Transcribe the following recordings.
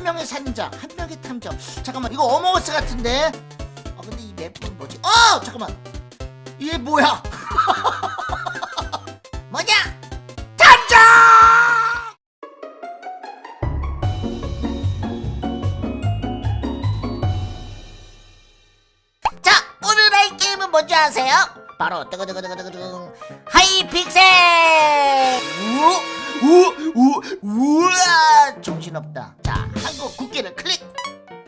한 명의 살인자 한 명의 탐정. 잠깐만 이거 어머어스 같은데? 아 근데 이 맵은 뭐지? 어! 잠깐만. 이게 뭐야? 뭐냐? 탐정! 자 오늘 할 게임은 뭔지 아세요? 바로 뜨거뜨거뜨거뜨거뜨거 하이픽셀! 우우우 우와! 정신없다. 자 한국 국기를 클릭!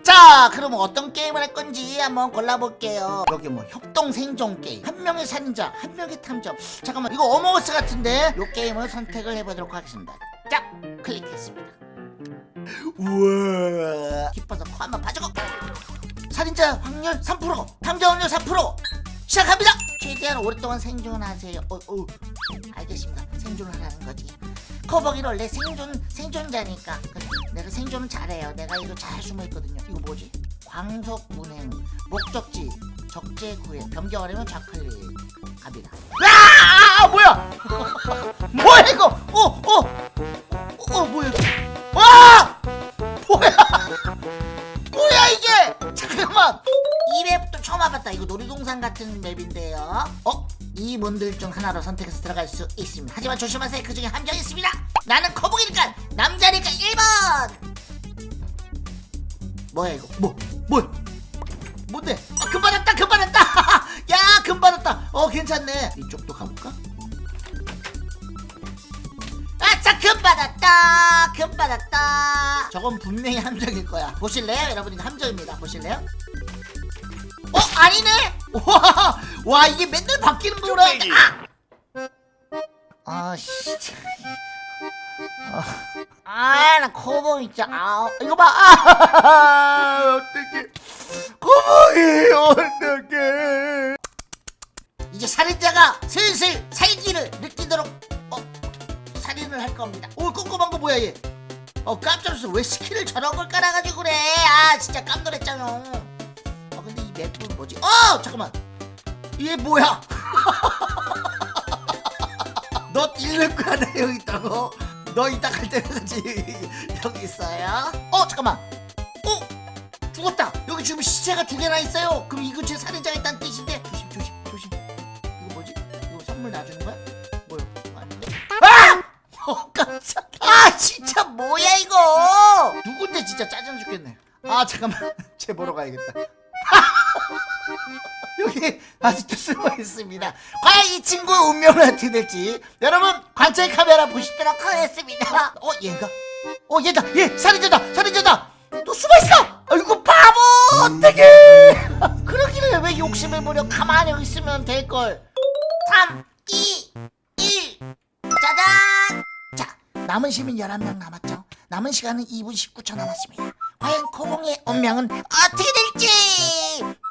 자 그럼 어떤 게임을 할 건지 한번 골라볼게요. 여기 뭐 협동 생존 게임 한 명의 살인자 한 명의 탐정. 잠깐만 이거 어머어스 같은데? 요 게임을 선택을 해보도록 하겠습니다. 자 클릭했습니다. 우와! 기뻐서 코 한번 봐주고! 살인자 확률 3% 탐정 확률 4% 시작합니다! 최대한 오랫동안 생존하세요. 어, 어. 알겠습니다. 생존을 하라는 거지 커버기는 원래 생존 생존자니까. 내가 생존은 잘해요. 내가 이거 잘 숨어있거든요. 이거 뭐지? 광속 운행 목적지 적재 구획 변경하려면 좌클릭. 갑니다. 아, 아 뭐야? 뭐야 이거? 어어 어 어, 뭐야? 와 뭐야? 뭐야 이게? 잠깐만. 이 맵도 처음 와봤다. 이거 놀이동산 같은 맵인데요. 어? 이 문들 중 하나로 선택해서 들어갈 수 있습니다. 하지만 조심하세요. 그 중에 함정이 있습니다. 나는 거북이니까 남자니까 1번! 뭐야 이거? 뭐 뭐야 뭔데? 아, 금 받았다 금 받았다! 야금 받았다! 어 괜찮네. 이쪽도 가볼까? 아차 금 받았다! 금 받았다! 저건 분명히 함정일 거야. 보실래요? 여러분 이거 함정입니다. 보실래요? 어 아니네! 와, 와 이게 맨날 바뀌는 거구나 아 아씨 아나 코봉 있자 아 이거 봐. 아, 어떡해. 코봉이 어떡해. 이제 살인자가 슬슬 살기를 느끼도록 어 살인을 할 겁니다. 오 꼼꼼한 거 뭐야 얘? 어 깜짝 놀랐어. 왜 스킬을 저런 걸 깔아가지고 그래? 아 진짜 깜놀했잖아. 아 근데 이 맵은 뭐지? 어 잠깐만 이게 뭐야? 너 잃는 거야 나 여기 있다고? 너 이따 갈 때까지 여기 있어요? 어 잠깐만. 어? 죽었다. 여기 지금 시체가 두 개나 있어요. 그럼 이 근처에 살인자가 있다는 뜻인데. 조심 조심 조심. 이거 뭐지? 이거 선물 놔주는 거야? 뭐야? 아닌데? 아! 어 깜짝 아 진짜 뭐야 이거? 누군데 진짜 짜증 죽겠네. 아 잠깐만. 쟤 보러 가야겠다 여기 아직도 숨어 있습니다. 과연 이 친구의 운명은 어떻게 될지 여러분 관찰 카메라 보시도록 하겠습니다. 어 얘가? 어 얘다 얘 살인자다 살인자다 또 숨어 있어. 아이고 바보 어떡해? 그러기를 왜 욕심을 부려 가만히 있으면 될 걸. 3, 2, 1 짜잔. 자 남은 시민 11명 남았죠. 남은 시간은 2분 19초 남았습니다. 과연 코봉의 운명은 어떻게 될지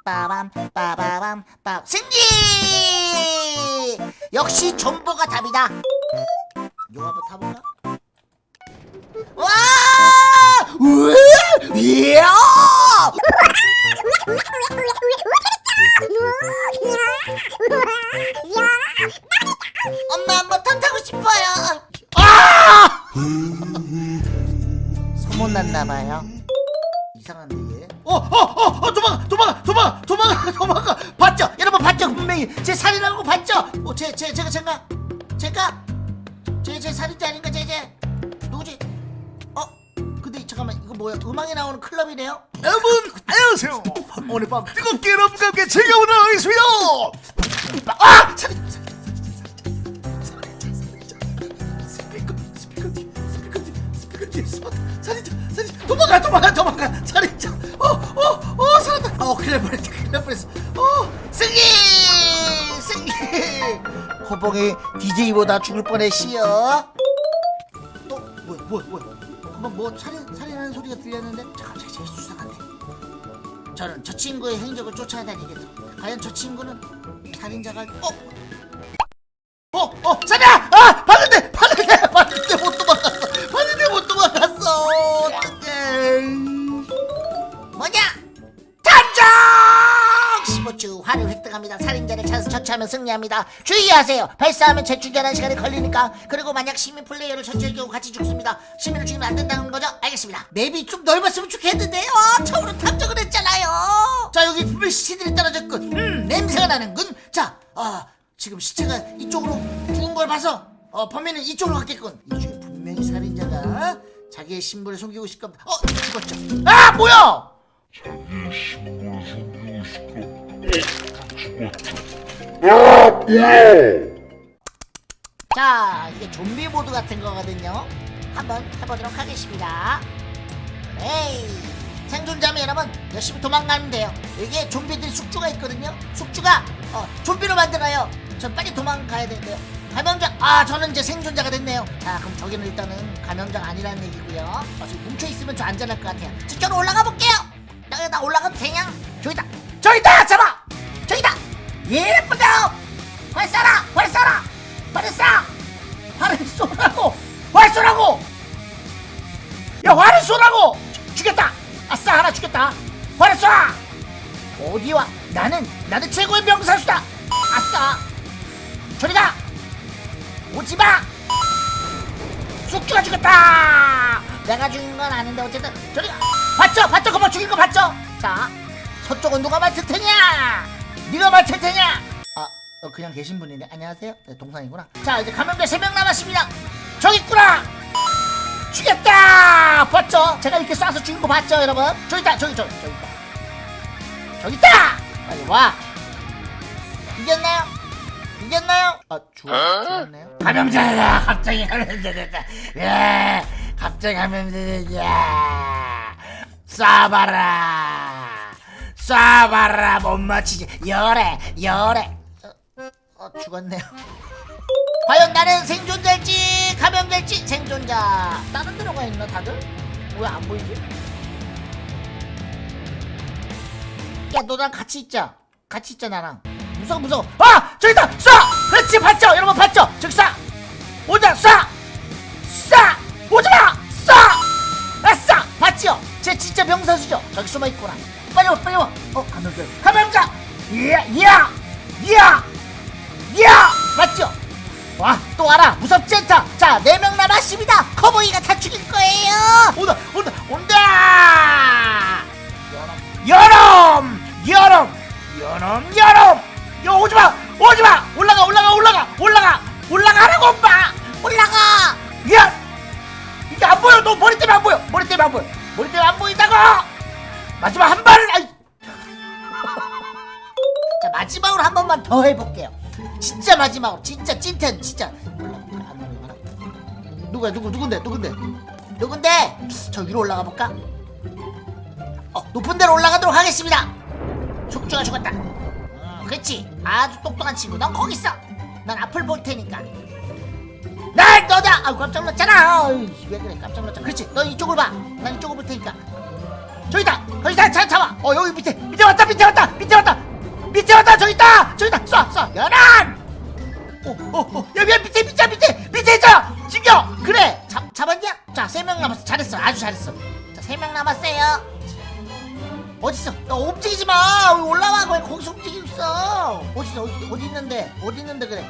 빠밤 빠바밤 빠 승리! 역시 존버가 답이다. 이거 한번 타볼까? 와! 이야! 엄마 한번 턴 타고 싶어요. 아! 소문 났나 봐요 제, 제 살인자 아닌가, 제, 제. 누구지? 어, 근데 잠깐만, 이거 뭐야? 음악이 나오는 클럽이네요? 여러분 안녕하세요 오늘 밤 뜨겁게 여러분과 함께 즐겨보도록 하겠습니다 아! 살인, 스피커 스피커 뒤 스피커 뒤 스피커 뒤에 숨었다 살인자 살인자 도망가 도망가 도망가 살인자 어어어 살았다 어, 큰일 날 뻔했다, 큰일 날 뻔했어. 어, 호봉이 DJ보다 죽을 뻔했시여. 또, 뭐야, 뭐야, 뭐야. 한번 뭐 살인, 살인하는 소리가 들렸는데? 잠깐, 잠깐, 잠깐, 수상한데. 저는 저 친구의 행적을 쫓아다니겠다. 과연 저 친구는 살인자가, 어? 어, 어, 어떡해. 뭐냐? 탐정! 15주 화를 획득 발생합니다. 살인자를 찾아서 처치하면 승리합니다. 주의하세요. 발사하면 재충전하는 시간이 걸리니까. 그리고 만약 시민 플레이어를 처치할 경우 같이 죽습니다. 시민을 죽이면 안 된다는 거죠? 알겠습니다. 맵이 좀 넓었으면 좋겠는데요. 처음으로 탐정을 했잖아요. 자 여기 분명 시체들이 떨어졌군. 음 냄새가 나는군. 자, 아 지금 시체가 이쪽으로 죽은 걸 봐서 어 범인은 이쪽으로 갔겠군. 이 중에 분명히 살인자가 자기의 신분을 숨기고 있을 겁니다. 어 죽었죠. 아 뭐야? 자기의 신분을 숨기고 뭐야! 자 이게 좀비 모드 같은 거거든요. 한번 해보도록 하겠습니다. 에이 생존자면 여러분 열심히 도망가면 돼요? 여기에 좀비들이 숙주가 있거든요. 숙주가 어, 좀비로 만들어요. 전 빨리 도망가야 되는데요. 감염자 아 저는 이제 생존자가 됐네요. 자 그럼 저기는 일단은 감염자가 아니라는 얘기고요. 어, 지금 뭉쳐있으면 좀 안전할 것 같아요. 저쪽으로 올라가 볼게요! 나, 나 올라가도 되냐? 저기다! 저기다! 잡아 예쁘다 활 쏴라 활 쏴라 활을 쏴 활을 쏘라고 활 쏘라고. 야 활을 쏘라고. 죽- 죽였다. 아싸 하나 죽였다. 활을 쏴. 어디와? 나는 나는 최고의 명사수다. 아싸. 저리가. 오지마. 숙주가 죽였다. 내가 죽인 건 아닌데 어쨌든 저리가. 봤죠? 봤죠? 그거 죽인 거 봤죠? 자 서쪽은 누가 맡을 테냐 네가 맡을 테냐? 아 어, 그냥 계신 분이네. 안녕하세요. 네, 동상이구나. 자 이제 감염자 3명 남았습니다. 저기 있구나! 죽였다! 봤죠? 제가 이렇게 쏴서 죽인 거 봤죠 여러분? 저기 있다 저기 저기 저기 있다. 저기 있다! 빨리 와. 이겼나요? 이겼나요? 아 죽, 죽었네요. 감염자다 갑자기 감염자! 됐다 예 갑자기 감염자! 됐다 쏴봐라 쏴봐라 못 맞히지. 열애 열애. 어, 어 죽었네요. 과연 나는 생존자일지 감염될지? 생존자. 다른 데로 가 있나 다들? 왜 안 보이지? 야 너랑 같이 있자. 같이 있자 나랑. 무서워 무서워. 아 저기다! 쏴! 그렇지 봤죠? 여러분 봤죠? 쏴! 오자 쏴! 쏴! 오지마 봤죠 쟤 진짜 명사수죠? 저기 숨어있구나 빨리 와 빨리 와어 감염자 감염자 이야 이야 이야 이야! 맞죠 와또 와라. 무섭지 않다. 자네명 남았습니다. 커보이가 다 죽일 거예요. 온다 온다 온다! 여름 여름 여름 여름! 여 오지마 오지마! 올라가 올라가 올라가 올라가! 올라가라고 엄마! 올라가! 야! 이게 안 보여. 너 머리 때문에 안 보여. 머리 때문에 안 보여 머리 때문에 안 보인다고! 마지막 한 발을 자 마지막으로 한 번만 더 해볼게요. 진짜 마지막으로 진짜 찐텐 진짜? 누구야 누구 누군데 누군데? 누군데? 저 위로 올라가 볼까? 어 높은 데로 올라가도록 하겠습니다. 숙주가 죽었다. 어, 그렇지. 아주 똑똑한 친구. 넌 거기 있어. 난 앞을 볼 테니까 아우 깜짝 놀랐잖아. 어이, 왜 그래 깜짝 놀랐잖아. 그렇지 너 이쪽을 봐난 이쪽을 볼 테니까. 저기다 거기다. 자, 잡아. 어 여기 밑에 밑에 왔다 밑에 왔다 밑에 왔다. 밑에 왔다 저기 있다. 저기 있다. 쏴쏴. 연안 오오오. 야 야, 밑에 밑에 밑에 밑에 있어. 죽여 그래. 잡 잡았냐? 자세 명 남았어. 잘했어. 아주 잘했어. 자세 명 남았어요. 어딨어? 너 움직이지 마. 여기 올라와. 거기 거기서 움직이고 있어. 어딨어? 어디, 어디 있는데? 어디 있는데 그래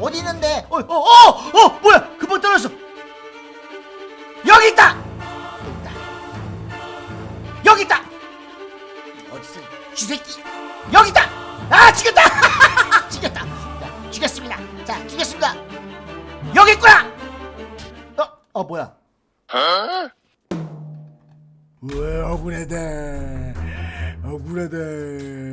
어디 있는데? 어 어 어어 어, 어, 뭐야? 금방 떨어졌어. 여기 있다. 여기 있다. 여기 있다. 어딨어 쥐새끼. 여기 있다. 아 죽였다. 죽였다. 자, 죽였습니다. 자 죽였습니다. 여기 있구나. 어, 어 뭐야? 왜 억울하다 억울하다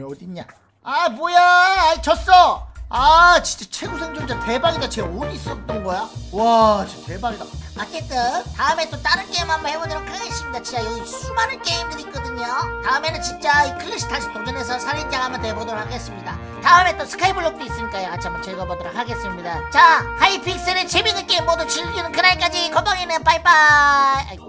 어딨냐? 아 뭐야? 아이, 졌어 아 진짜 최고 생존자 대박이다. 쟤 어디 있었던 거야? 와 진짜 대박이다. 어쨌든 다음에 또 다른 게임 한번 해보도록 하겠습니다. 진짜 여기 수많은 게임들이 있거든요. 다음에는 진짜 이 클래식 다시 도전해서 살인자 한번 돼보도록 하겠습니다. 다음에 또 스카이블록도 있으니까요. 같이 한번 즐겨보도록 하겠습니다. 자 하이픽셀의 재밌는 게임 모두 즐기는 그날까지 건방이는 빠이빠이. 아이고.